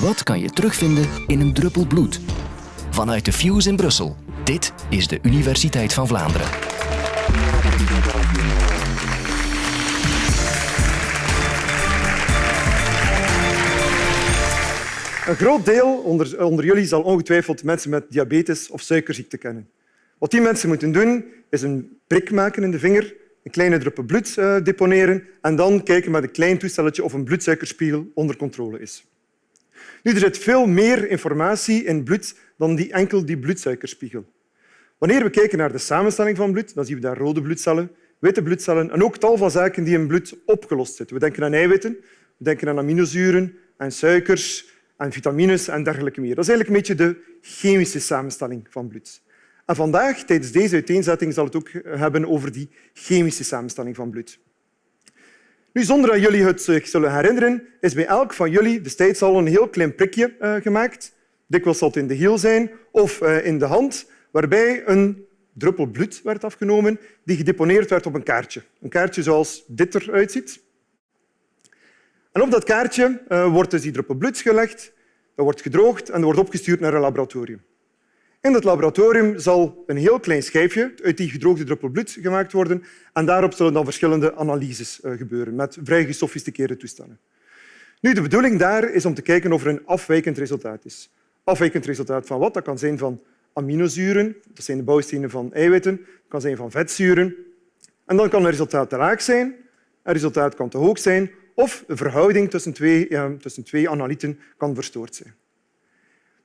Wat kan je terugvinden in een druppel bloed? Vanuit de Fuse in Brussel. Dit is de Universiteit van Vlaanderen. Een groot deel onder, onder jullie zal ongetwijfeld mensen met diabetes of suikerziekte kennen. Wat die mensen moeten doen, is een prik maken in de vinger, een kleine druppel bloed uh, deponeren en dan kijken met een klein toestelletje of een bloedsuikerspiegel onder controle is. Nu, er zit veel meer informatie in bloed dan die enkel die bloedsuikerspiegel. Wanneer we kijken naar de samenstelling van bloed, dan zien we daar rode bloedcellen, witte bloedcellen en ook tal van zaken die in bloed opgelost zitten. We denken aan eiwitten, we denken aan aminozuren, aan suikers, aan vitamines en dergelijke meer. Dat is eigenlijk een beetje de chemische samenstelling van bloed. En vandaag, tijdens deze uiteenzetting, zal het ook hebben over die chemische samenstelling van bloed. Nu, zonder dat jullie het zich zullen herinneren, is bij elk van jullie destijds al een heel klein prikje uh, gemaakt. Dikwijls zal het in de hiel zijn of uh, in de hand, waarbij een druppel bloed werd afgenomen die gedeponeerd werd op een kaartje. Een kaartje zoals dit eruit ziet. En op dat kaartje wordt dus die druppel bloed gelegd, dat wordt gedroogd en wordt opgestuurd naar een laboratorium. In het laboratorium zal een heel klein schijfje uit die gedroogde druppel bloed gemaakt worden en daarop zullen dan verschillende analyses eh, gebeuren met vrij gesofisticeerde toestanden. Nu, de bedoeling daar is om te kijken of er een afwijkend resultaat is. Afwijkend resultaat van wat? Dat kan zijn van aminozuren, dat zijn de bouwstenen van eiwitten, dat kan zijn van vetzuren. En dan kan een resultaat te laag zijn, een resultaat kan te hoog zijn of de verhouding tussen twee, ja, tussen twee analyten kan verstoord zijn.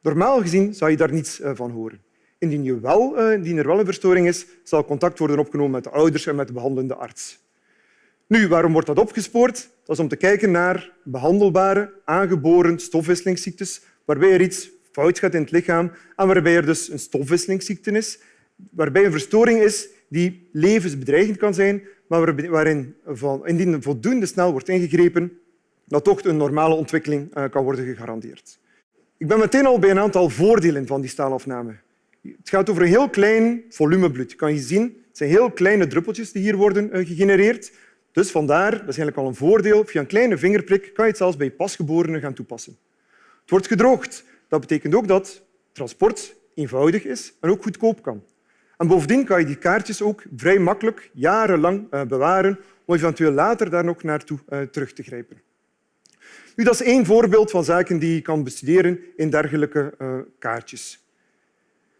Normaal gezien zou je daar niets eh, van horen. Indien, je wel, eh, indien er wel een verstoring is, zal contact worden opgenomen met de ouders en met de behandelende arts. Nu, waarom wordt dat opgespoord? Dat is om te kijken naar behandelbare, aangeboren stofwisselingsziektes, waarbij er iets fout gaat in het lichaam en waarbij er dus een stofwisselingsziekte is, waarbij een verstoring is die levensbedreigend kan zijn, maar waarin indien voldoende snel wordt ingegrepen, dat toch een normale ontwikkeling eh, kan worden gegarandeerd. Ik ben meteen al bij een aantal voordelen van die staalafname. Het gaat over een heel klein volume bloed. Kan je zien, het zijn heel kleine druppeltjes die hier worden eh, gegenereerd. Dus vandaar, dat is al een voordeel, via een kleine vingerprik kan je het zelfs bij pasgeborenen gaan toepassen. Het wordt gedroogd. Dat betekent ook dat transport eenvoudig is en ook goedkoop kan. En bovendien kan je die kaartjes ook vrij makkelijk jarenlang eh, bewaren om eventueel later daar nog naartoe eh, terug te grijpen. Nu, dat is één voorbeeld van zaken die je kan bestuderen in dergelijke uh, kaartjes.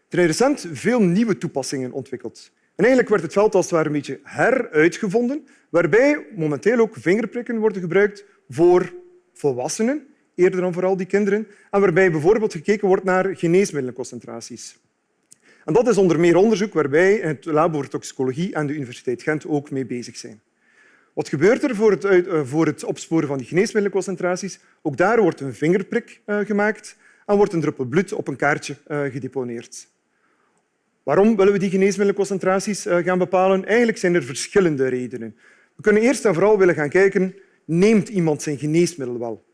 Er zijn recent veel nieuwe toepassingen ontwikkeld. En eigenlijk werd het veld als het een beetje heruitgevonden, waarbij momenteel ook vingerprikken worden gebruikt voor volwassenen, eerder dan vooral die kinderen, en waarbij bijvoorbeeld gekeken wordt naar geneesmiddelenconcentraties. En dat is onder meer onderzoek waarbij het Labo voor Toxicologie en de Universiteit Gent ook mee bezig zijn. Wat gebeurt er voor het, eh, voor het opsporen van die geneesmiddelenconcentraties? Ook daar wordt een vingerprik eh, gemaakt en wordt een druppel bloed op een kaartje eh, gedeponeerd. Waarom willen we die geneesmiddelenconcentraties gaan bepalen? Eigenlijk zijn er verschillende redenen. We kunnen eerst en vooral willen gaan kijken, neemt iemand zijn geneesmiddel wel?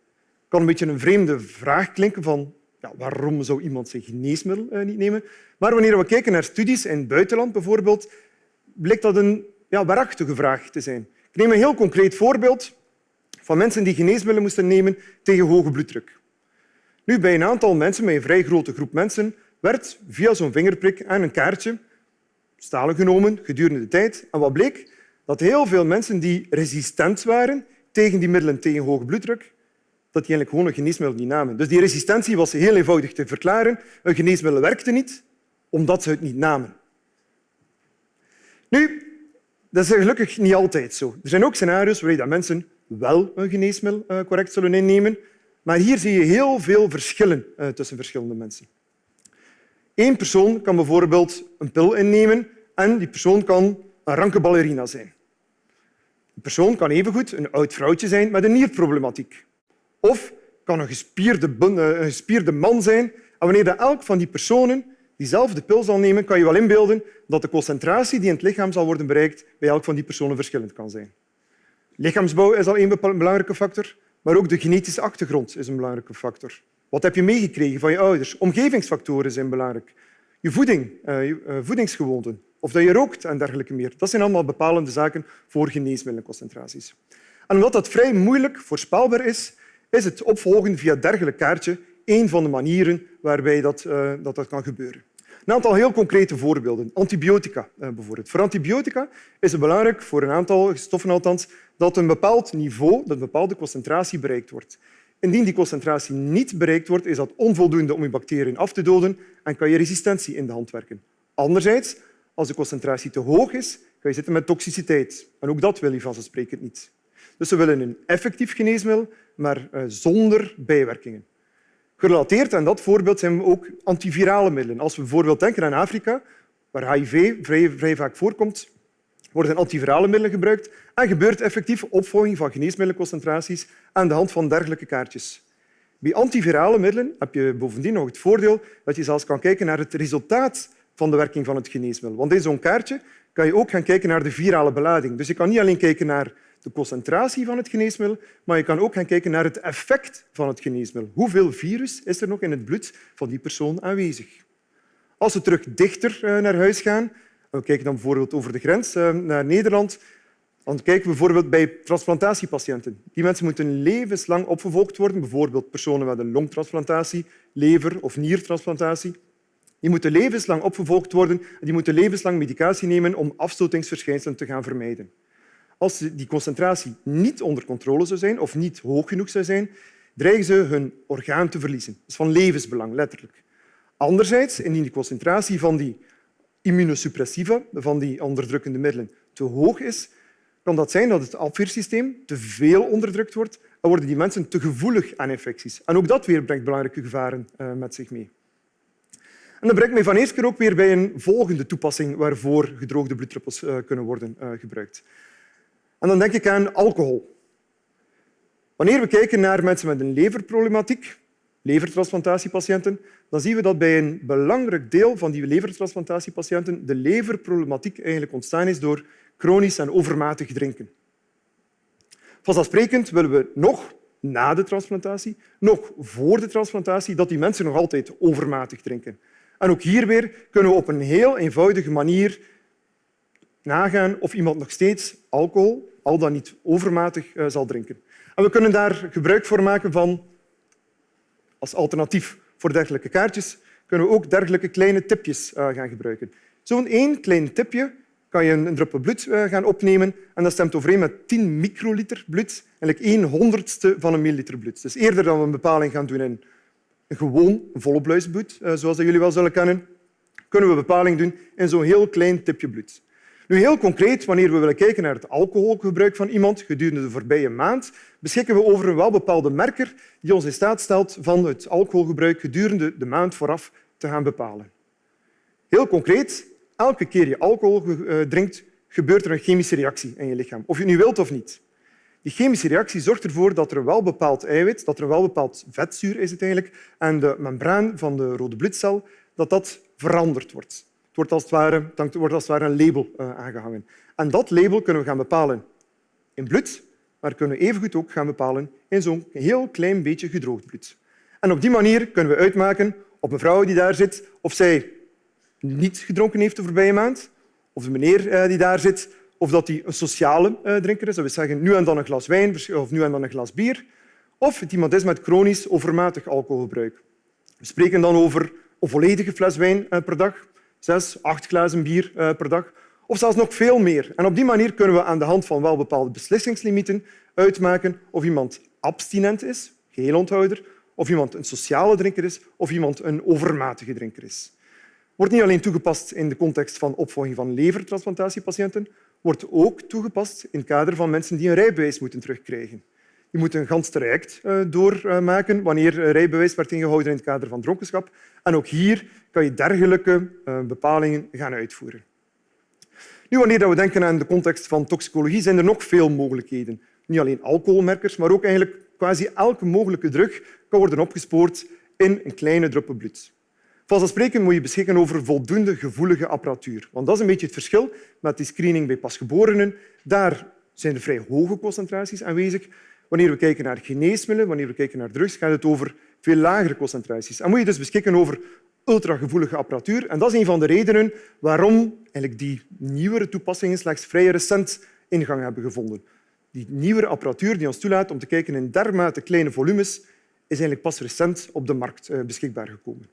Het kan een beetje een vreemde vraag klinken van ja, waarom zou iemand zijn geneesmiddel niet nemen? Maar wanneer we kijken naar studies in het buitenland bijvoorbeeld, blijkt dat een ja, waarachtige vraag te zijn. Ik neem een heel concreet voorbeeld van mensen die geneesmiddelen moesten nemen tegen hoge bloeddruk. Nu, bij een aantal mensen, bij een vrij grote groep mensen, werd via zo'n vingerprik en een kaartje stalen genomen gedurende de tijd. En wat bleek? Dat heel veel mensen die resistent waren tegen die middelen tegen hoge bloeddruk, dat die eigenlijk gewoon een geneesmiddel niet namen. Dus die resistentie was heel eenvoudig te verklaren. Een geneesmiddel werkte niet, omdat ze het niet namen. Nu, dat is gelukkig niet altijd zo. Er zijn ook scenario's waarin mensen wel een geneesmiddel eh, correct zullen innemen, maar hier zie je heel veel verschillen eh, tussen verschillende mensen. Eén persoon kan bijvoorbeeld een pil innemen en die persoon kan een ranke ballerina zijn. Een persoon kan evengoed een oud vrouwtje zijn met een nierproblematiek. Of kan een gespierde, een gespierde man zijn. En wanneer elk van die personen diezelfde pil zal nemen, kan je wel inbeelden dat de concentratie die in het lichaam zal worden bereikt bij elk van die personen verschillend kan zijn. Lichaamsbouw is al een belangrijke factor, maar ook de genetische achtergrond is een belangrijke factor. Wat heb je meegekregen van je ouders? Omgevingsfactoren zijn belangrijk. Je voeding, eh, je eh, voedingsgewoonten, of dat je rookt en dergelijke meer. Dat zijn allemaal bepalende zaken voor geneesmiddelenconcentraties. En omdat dat vrij moeilijk voorspelbaar is, is het opvolgen via dergelijk kaartje één van de manieren waarbij dat, uh, dat, dat kan gebeuren. Een aantal heel concrete voorbeelden. Antibiotica uh, bijvoorbeeld. Voor antibiotica is het belangrijk, voor een aantal stoffen althans, dat een bepaald niveau, dat een bepaalde concentratie bereikt wordt. Indien die concentratie niet bereikt wordt, is dat onvoldoende om je bacteriën af te doden en kan je resistentie in de hand werken. Anderzijds, als de concentratie te hoog is, ga je zitten met toxiciteit. En ook dat wil je vanzelfsprekend niet. Dus we willen een effectief geneesmiddel, maar uh, zonder bijwerkingen. Gerelateerd aan dat voorbeeld zijn ook antivirale middelen. Als we bijvoorbeeld denken aan Afrika, waar HIV vrij, vaak voorkomt, worden antivirale middelen gebruikt en gebeurt effectief opvolging van geneesmiddelenconcentraties aan de hand van dergelijke kaartjes. Bij antivirale middelen heb je bovendien nog het voordeel dat je zelfs kan kijken naar het resultaat van de werking van het geneesmiddel. Want in zo'n kaartje kan je ook gaan kijken naar de virale belading. Dus je kan niet alleen kijken naar de concentratie van het geneesmiddel, maar je kan ook gaan kijken naar het effect van het geneesmiddel. Hoeveel virus is er nog in het bloed van die persoon aanwezig? Als we terug dichter eh, naar huis gaan, we kijken dan bijvoorbeeld over de grens eh, naar Nederland, dan kijken we bijvoorbeeld bij transplantatiepatiënten. Die mensen moeten levenslang opgevolgd worden, bijvoorbeeld personen met een longtransplantatie, lever- of niertransplantatie. Die moeten levenslang opgevolgd worden en die moeten levenslang medicatie nemen om afstotingsverschijnselen te gaan vermijden. Als die concentratie niet onder controle zou zijn of niet hoog genoeg zou zijn, dreigen ze hun orgaan te verliezen. Dat is van levensbelang, letterlijk. Anderzijds, indien de concentratie van die immunosuppressiva, van die onderdrukkende middelen, te hoog is, kan dat zijn dat het afweersysteem te veel onderdrukt wordt en worden die mensen te gevoelig aan infecties. En ook dat weer brengt belangrijke gevaren eh, met zich mee. En dat brengt mij van eerst keer ook weer bij een volgende toepassing waarvoor gedroogde bloeddruppels eh, kunnen worden eh, gebruikt. En dan denk ik aan alcohol. Wanneer we kijken naar mensen met een leverproblematiek, levertransplantatiepatiënten, dan zien we dat bij een belangrijk deel van die levertransplantatiepatiënten de leverproblematiek eigenlijk ontstaan is door chronisch en overmatig drinken. Vanzelfsprekend willen we nog na de transplantatie, nog voor de transplantatie, dat die mensen nog altijd overmatig drinken. En ook hier weer kunnen we op een heel eenvoudige manier nagaan of iemand nog steeds alcohol, al dan niet overmatig, eh, zal drinken. En we kunnen daar gebruik voor maken van, als alternatief voor dergelijke kaartjes, kunnen we ook dergelijke kleine tipjes eh, gaan gebruiken. Zo'n één klein tipje kan je een druppel bloed eh, gaan opnemen en dat stemt overeen met 10 microliter bloed, eigenlijk 1 honderdste van een milliliter bloed. Dus eerder dan we een bepaling gaan doen in een gewoon volbluisbloed, zoals jullie wel zullen kennen, kunnen we bepaling doen in zo'n heel klein tipje bloed. Nu, heel concreet, wanneer we willen kijken naar het alcoholgebruik van iemand gedurende de voorbije maand, beschikken we over een welbepaalde merker die ons in staat stelt van het alcoholgebruik gedurende de maand vooraf te gaan bepalen. Heel concreet, elke keer je alcohol eh, drinkt, gebeurt er een chemische reactie in je lichaam, of je nu wilt of niet. Die chemische reactie zorgt ervoor dat er wel bepaald eiwit, dat er wel bepaald vetzuur is het eigenlijk, en de membraan van de rode bloedcel dat dat veranderd wordt wordt als het ware, wordt als het ware een label uh, aangehangen. En dat label kunnen we gaan bepalen in bloed, maar kunnen we evengoed ook gaan bepalen in zo'n heel klein beetje gedroogd bloed. En op die manier kunnen we uitmaken op een vrouw die daar zit of zij niet gedronken heeft de voorbije maand, of de meneer uh, die daar zit, of dat hij een sociale uh, drinker is. Dat we zeggen nu en dan een glas wijn of nu en dan een glas bier. Of het iemand is met chronisch overmatig alcoholgebruik. We spreken dan over een volledige fles wijn per dag, zes, acht glazen bier eh, per dag, of zelfs nog veel meer. En op die manier kunnen we aan de hand van wel bepaalde beslissingslimieten uitmaken of iemand abstinent is, geheel onthouder, of iemand een sociale drinker is of iemand een overmatige drinker is. Wordt niet alleen toegepast in de context van opvolging van levertransplantatiepatiënten, wordt ook toegepast in het kader van mensen die een rijbewijs moeten terugkrijgen. Je moet een gans traject eh, doormaken wanneer rijbewijs werd ingehouden in het kader van dronkenschap. En ook hier kan je dergelijke eh, bepalingen gaan uitvoeren. Nu, wanneer we denken aan de context van toxicologie, zijn er nog veel mogelijkheden. Niet alleen alcoholmerkers, maar ook eigenlijk quasi elke mogelijke drug kan worden opgespoord in een kleine druppel bloed. Vanzelfsprekend moet je beschikken over voldoende gevoelige apparatuur. Want dat is een beetje het verschil met die screening bij pasgeborenen. Daar zijn er vrij hoge concentraties aanwezig. Wanneer we kijken naar geneesmiddelen, wanneer we kijken naar drugs, gaat het over veel lagere concentraties. En moet je dus beschikken over ultragevoelige apparatuur. En dat is een van de redenen waarom eigenlijk die nieuwere toepassingen slechts vrij recent ingang hebben gevonden. Die nieuwere apparatuur die ons toelaat om te kijken in dermate kleine volumes is eigenlijk pas recent op de markt eh, beschikbaar gekomen.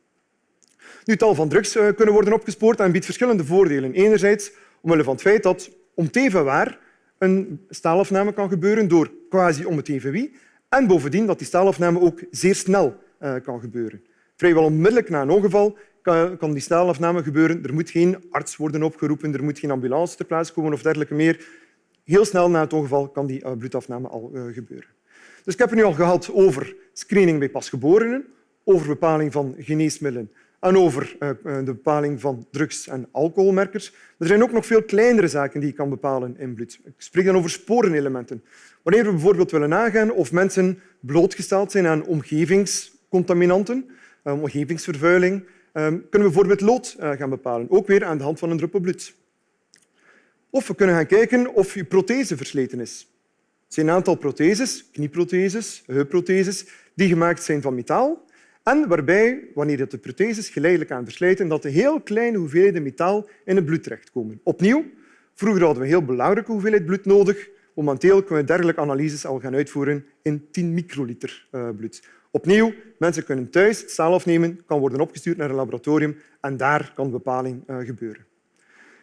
Nu, tal van drugs eh, kunnen worden opgespoord en biedt verschillende voordelen. Enerzijds omwille van het feit dat om het even waar een staalafname kan gebeuren door quasi om het even wie. En bovendien dat die staalafname ook zeer snel uh, kan gebeuren. Vrijwel onmiddellijk na een ongeval kan, die staalafname gebeuren. Er moet geen arts worden opgeroepen, er moet geen ambulance ter plaatse komen of dergelijke meer. Heel snel na het ongeval kan die uh, bloedafname al uh, gebeuren. Dus ik heb het nu al gehad over screening bij pasgeborenen, over bepaling van geneesmiddelen en over uh, de bepaling van drugs- en alcoholmerkers. Er zijn ook nog veel kleinere zaken die je kan bepalen in bloed. Ik spreek dan over sporenelementen. Wanneer we bijvoorbeeld willen nagaan of mensen blootgesteld zijn aan omgevingscontaminanten, omgevingsvervuiling, kunnen we bijvoorbeeld lood gaan bepalen, ook weer aan de hand van een druppel bloed. Of we kunnen gaan kijken of je prothese versleten is. Er zijn een aantal protheses, knieprotheses, heupprotheses, die gemaakt zijn van metaal en waarbij, wanneer de protheses geleidelijk aan verslijten, dat de heel kleine hoeveelheden metaal in het bloed terechtkomen. Opnieuw, vroeger hadden we een heel belangrijke hoeveelheid bloed nodig. Momenteel kunnen we dergelijke analyses al gaan uitvoeren in 10 microliter eh, bloed. Opnieuw, mensen kunnen thuis staal afnemen, kan worden opgestuurd naar een laboratorium en daar kan bepaling eh, gebeuren.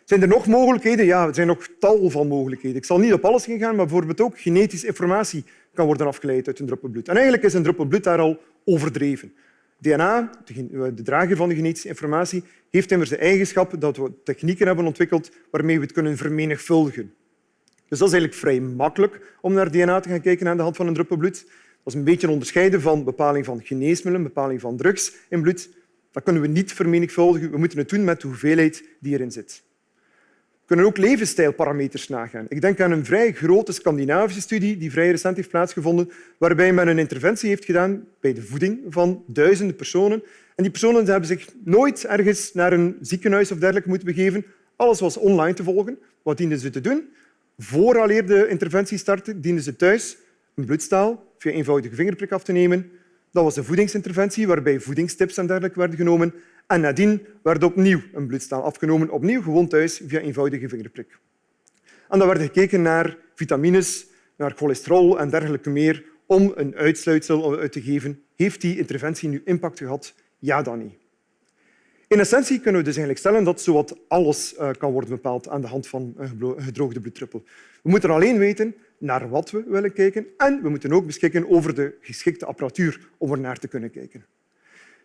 Zijn er nog mogelijkheden? Ja, er zijn nog tal van mogelijkheden. Ik zal niet op alles gaan, maar bijvoorbeeld ook genetische informatie kan worden afgeleid uit een druppel bloed. En eigenlijk is een druppel bloed daar al overdreven. DNA, de drager van de genetische informatie, heeft immers de eigenschap dat we technieken hebben ontwikkeld waarmee we het kunnen vermenigvuldigen. Dus dat is eigenlijk vrij makkelijk om naar DNA te gaan kijken aan de hand van een druppel bloed. Dat is een beetje onderscheiden van bepaling van geneesmiddelen, bepaling van drugs in bloed. Dat kunnen we niet vermenigvuldigen. We moeten het doen met de hoeveelheid die erin zit. We kunnen ook levensstijlparameters nagaan. Ik denk aan een vrij grote Scandinavische studie die vrij recent heeft plaatsgevonden, waarbij men een interventie heeft gedaan bij de voeding van duizenden personen. En die personen hebben zich nooit ergens naar een ziekenhuis of dergelijke moeten begeven. Alles was online te volgen. Wat dienden ze te doen? Vooraleer de interventie startte, dienden ze thuis een bloedstaal via eenvoudige vingerprik af te nemen. Dat was een voedingsinterventie waarbij voedingstips en dergelijke werden genomen. En nadien werd opnieuw een bloedstaal afgenomen, opnieuw gewoon thuis via eenvoudige vingerprik. En dan werd gekeken naar vitamines, naar cholesterol en dergelijke meer om een uitsluitsel uit te geven. Heeft die interventie nu impact gehad? Ja, dan niet. In essentie kunnen we dus eigenlijk stellen dat zowat alles eh, kan worden bepaald aan de hand van een gedroogde bloeddruppel. We moeten alleen weten naar wat we willen kijken en we moeten ook beschikken over de geschikte apparatuur om er naar te kunnen kijken.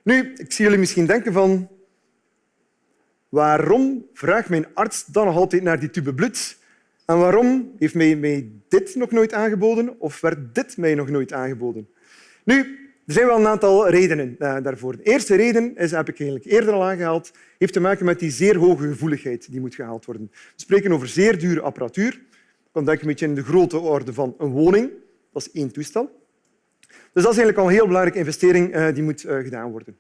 Nu, ik zie jullie misschien denken van waarom vraagt mijn arts dan nog altijd naar die tube bloed? En waarom heeft mij, mij dit nog nooit aangeboden of werd dit mij nog nooit aangeboden? Nu, er zijn wel een aantal redenen eh, daarvoor. De eerste reden is, heb ik eigenlijk eerder al aangehaald, heeft te maken met die zeer hoge gevoeligheid die moet gehaald worden. We spreken over zeer dure apparatuur. Je kan denken een beetje in de grote orde van een woning. Dat is één toestel. Dus dat is eigenlijk al een heel belangrijke investering eh, die moet eh, gedaan worden.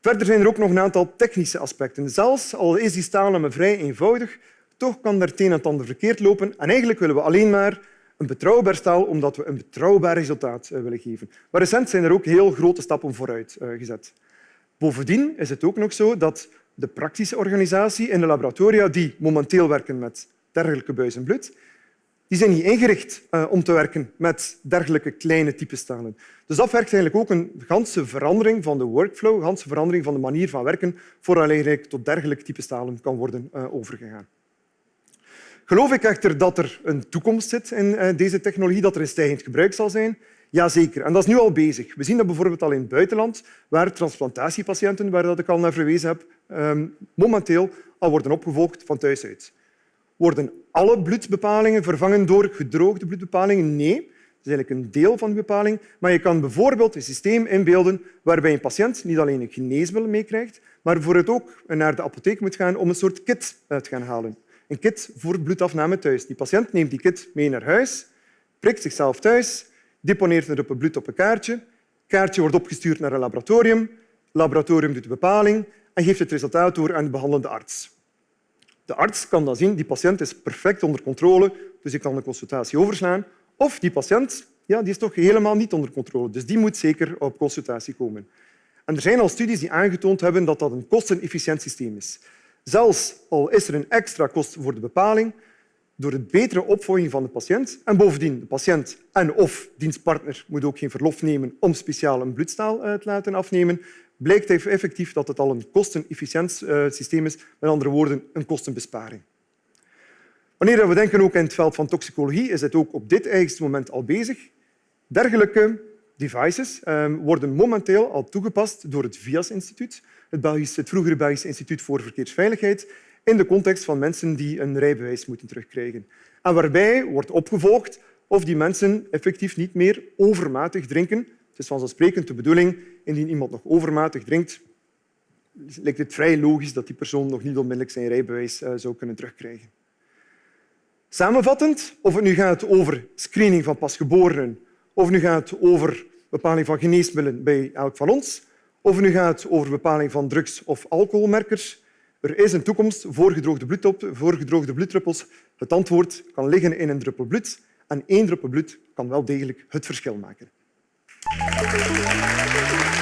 Verder zijn er ook nog een aantal technische aspecten. Zelfs al is die staal vrij eenvoudig, toch kan er het een en ander verkeerd lopen. En eigenlijk willen we alleen maar een betrouwbaar staal omdat we een betrouwbaar resultaat eh, willen geven. Maar recent zijn er ook heel grote stappen vooruit gezet. Bovendien is het ook nog zo dat de praktische organisatie in de laboratoria die momenteel werken met dergelijke buizen bloed, die zijn niet ingericht uh, om te werken met dergelijke kleine typestalen. Dus dat vergt eigenlijk ook een ganse verandering van de workflow, een ganse verandering van de manier van werken, voordat tot dergelijke typestalen kan worden uh, overgegaan. Geloof ik echter dat er een toekomst zit in uh, deze technologie, dat er een stijgend gebruik zal zijn? Jazeker. En dat is nu al bezig. We zien dat bijvoorbeeld al in het buitenland, waar transplantatiepatiënten, waar dat ik al naar verwezen heb, um, momenteel al worden opgevolgd van thuis uit. Worden alle bloedbepalingen vervangen door gedroogde bloedbepalingen? Nee. Dat is eigenlijk een deel van de bepaling. Maar je kan bijvoorbeeld een systeem inbeelden waarbij een patiënt niet alleen een geneesmiddel meekrijgt, maar bijvoorbeeld ook naar de apotheek moet gaan om een soort kit te gaan halen. Een kit voor bloedafname thuis. Die patiënt neemt die kit mee naar huis, prikt zichzelf thuis, deponeert een druppel bloed op een kaartje. Het kaartje wordt opgestuurd naar een laboratorium. Het laboratorium doet de bepaling en geeft het resultaat door aan de behandelende arts. De arts kan dan zien die patiënt is perfect onder controle, dus ik kan de consultatie overslaan. Of die patiënt ja, die is toch helemaal niet onder controle, dus die moet zeker op consultatie komen. En er zijn al studies die aangetoond hebben dat dat een kostenefficiënt systeem is. Zelfs al is er een extra kost voor de bepaling, door de betere opvolging van de patiënt. En bovendien, de patiënt en of dienstpartner moet ook geen verlof nemen om speciaal een bloedstaal te laten afnemen, blijkt effectief dat het al een kostenefficiënt systeem is. Met andere woorden, een kostenbesparing. Wanneer we denken ook in het veld van toxicologie, is het ook op dit eigenste moment al bezig. Dergelijke devices ehm, worden momenteel al toegepast door het VIAS-instituut, het, het vroegere Belgisch Instituut voor Verkeersveiligheid, in de context van mensen die een rijbewijs moeten terugkrijgen. En waarbij wordt opgevolgd of die mensen effectief niet meer overmatig drinken. Het is vanzelfsprekend de bedoeling, indien iemand nog overmatig drinkt, lijkt het vrij logisch dat die persoon nog niet onmiddellijk zijn rijbewijs eh, zou kunnen terugkrijgen. Samenvattend, of het nu gaat over screening van pasgeborenen, of nu gaat over bepaling van geneesmiddelen bij elk van ons, of nu gaat over bepaling van drugs- of alcoholmerkers, er is een toekomst voor gedroogde bloeddruppels. Het antwoord kan liggen in een druppel bloed en één druppel bloed kan wel degelijk het verschil maken. Thank you.